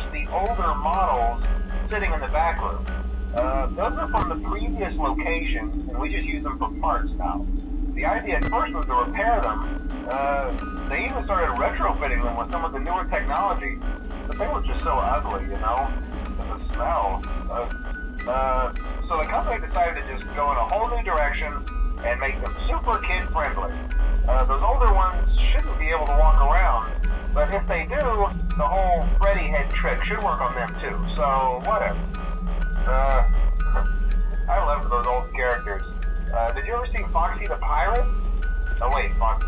sure the older models sitting in the back room. Uh, those are from the previous location, and we just use them for parts now. The idea at first was to repair them. Uh, they even started retrofitting them with some of the newer technology, but they were just so ugly, you know? And the smell. Uh, uh, so the company decided to just go in a whole new direction and make them super kid-friendly. Uh, those older ones shouldn't be able to walk around, but if they do, the whole Freddy head trick should work on them too, so whatever. Uh, I love those old characters. Uh, did you ever see Foxy the Pirate? Oh wait, Foxy.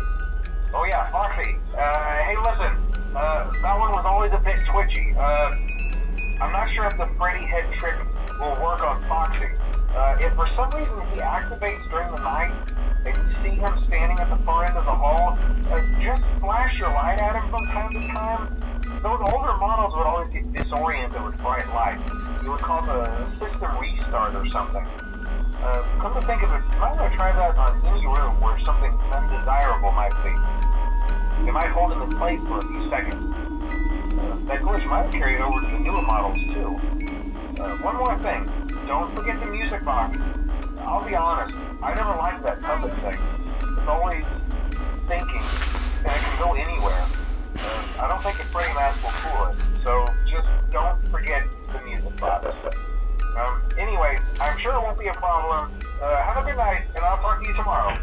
Oh yeah, Foxy. Uh, hey listen, uh, that one was always a bit twitchy. Uh, I'm not sure if the Freddy head trick will work on Foxy. Uh, if for some reason he activates during the night, and you see him standing at the far end of the hall, uh, just flash your light at him from time to time. Those older models would always get disoriented with bright lights. You would call the system restart or something. Uh, come to think of it, you might want to try that on any room where something undesirable might be. It might hold him in place for a few seconds. Uh, that glitch might carry it over to the newer models too. Uh, one more thing, don't forget the music box. I'll be honest, I never liked that puppet thing. It's always thinking, and it can go anywhere. Uh, I don't think a Freddy mask will fool it, so just don't forget the music box. Um, anyway, I'm sure it won't be a problem. Uh, have a good night, and I'll talk to you tomorrow.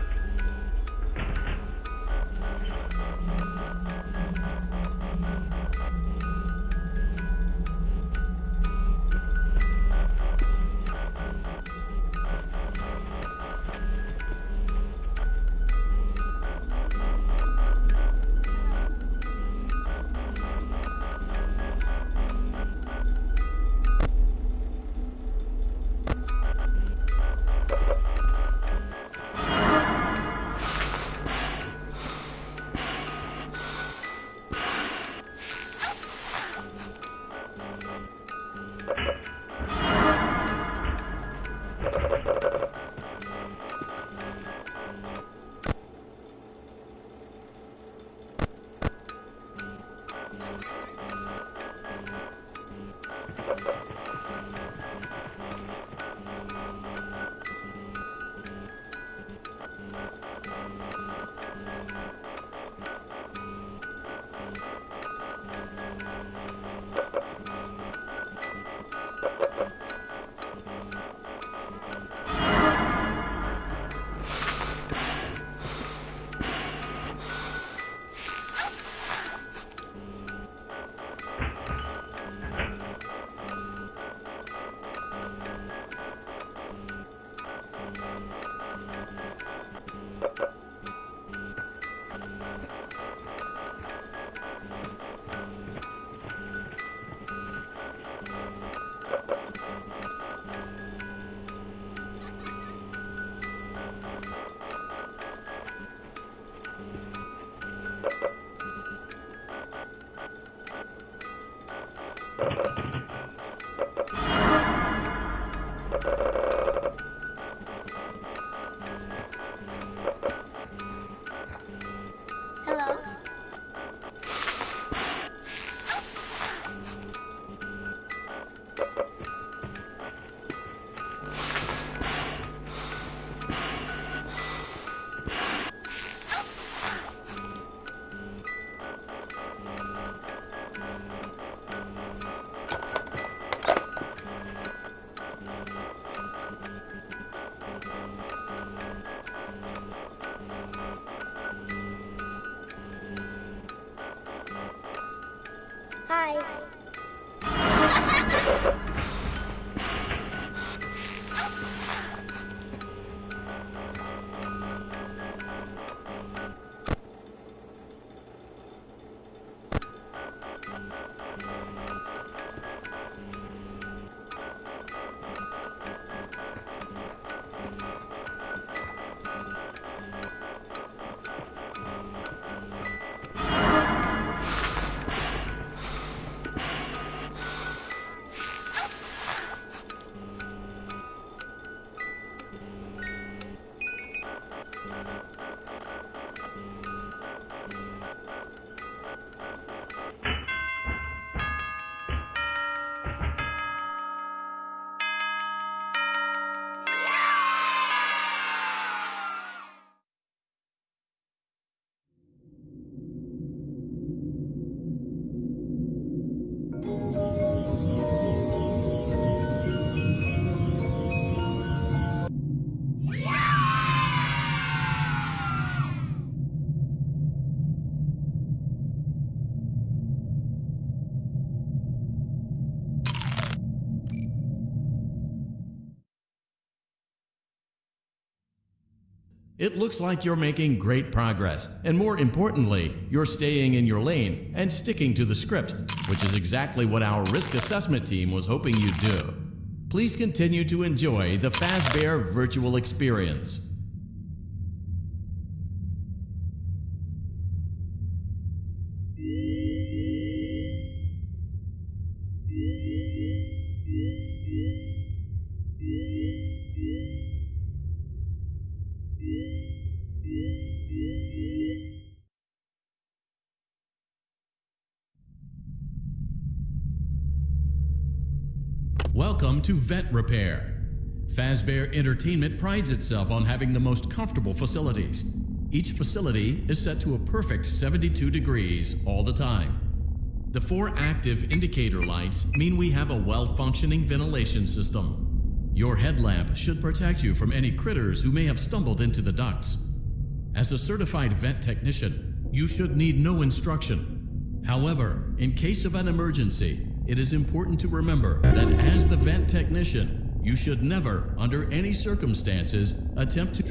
Hello. Hi. It looks like you're making great progress, and more importantly, you're staying in your lane and sticking to the script, which is exactly what our risk assessment team was hoping you'd do. Please continue to enjoy the Fazbear virtual experience. Welcome to Vent Repair. Fazbear Entertainment prides itself on having the most comfortable facilities. Each facility is set to a perfect 72 degrees all the time. The four active indicator lights mean we have a well-functioning ventilation system. Your headlamp should protect you from any critters who may have stumbled into the ducts. As a certified vent technician, you should need no instruction. However, in case of an emergency, it is important to remember that as the vent technician, you should never, under any circumstances, attempt to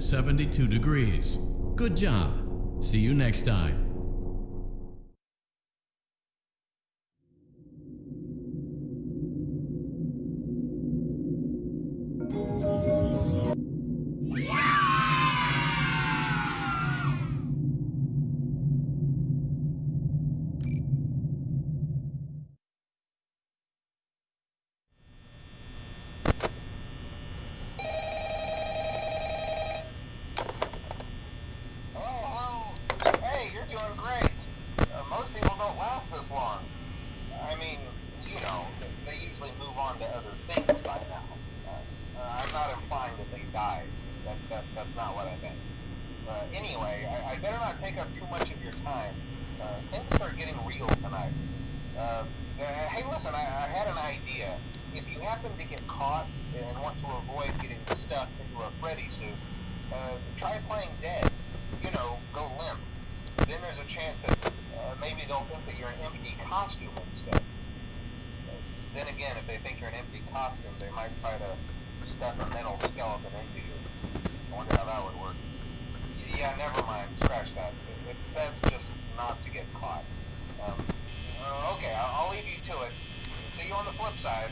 72 degrees. Good job. See you next time. That's not what I meant. Uh, anyway, I, I better not take up too much of your time. Uh, things are getting real tonight. Uh, uh, hey, listen, I, I had an idea. If you happen to get caught and want to avoid getting stuffed into a Freddy suit, uh, try playing dead. You know, go limp. Then there's a chance that uh, maybe they'll think that you're an empty costume instead. Then again, if they think you're an empty costume, they might try to stuff a metal skeleton into you. I wonder how that would work. Yeah, never mind. Scratch that. It- It's best just not to get caught. Um, uh, okay, I'll, I'll leave you to it. See you on the flip side.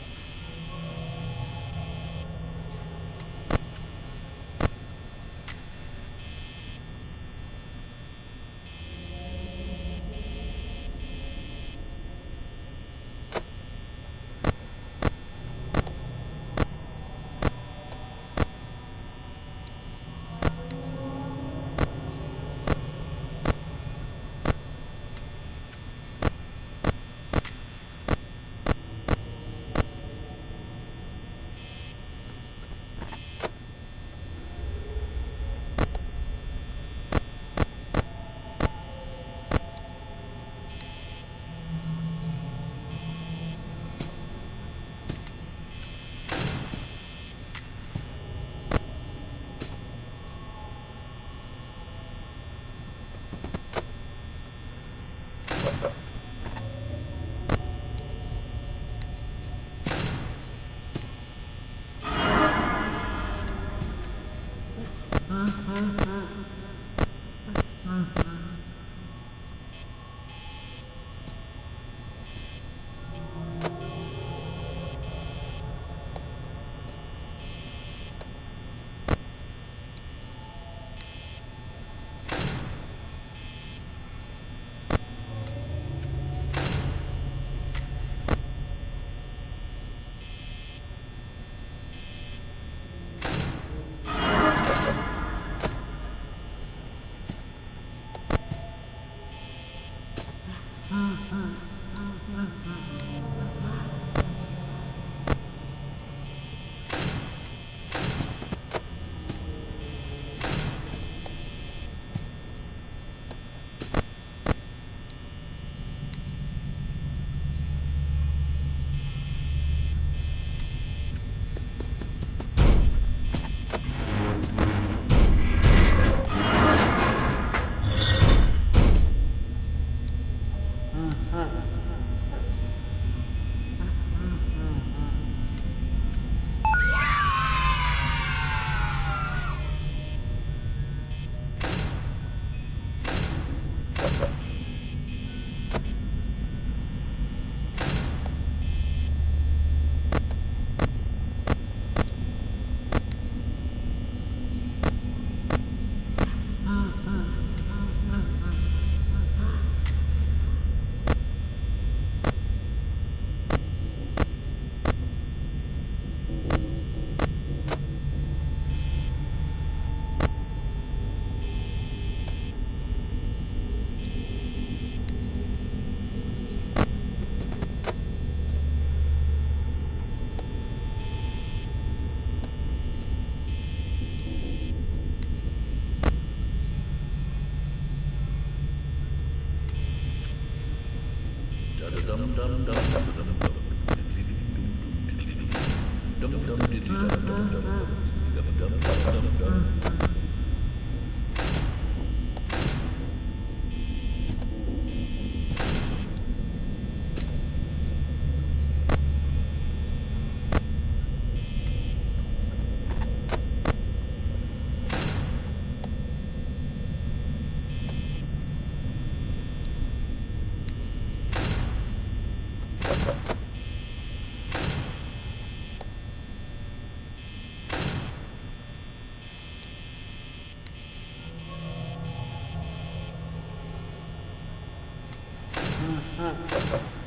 嗯。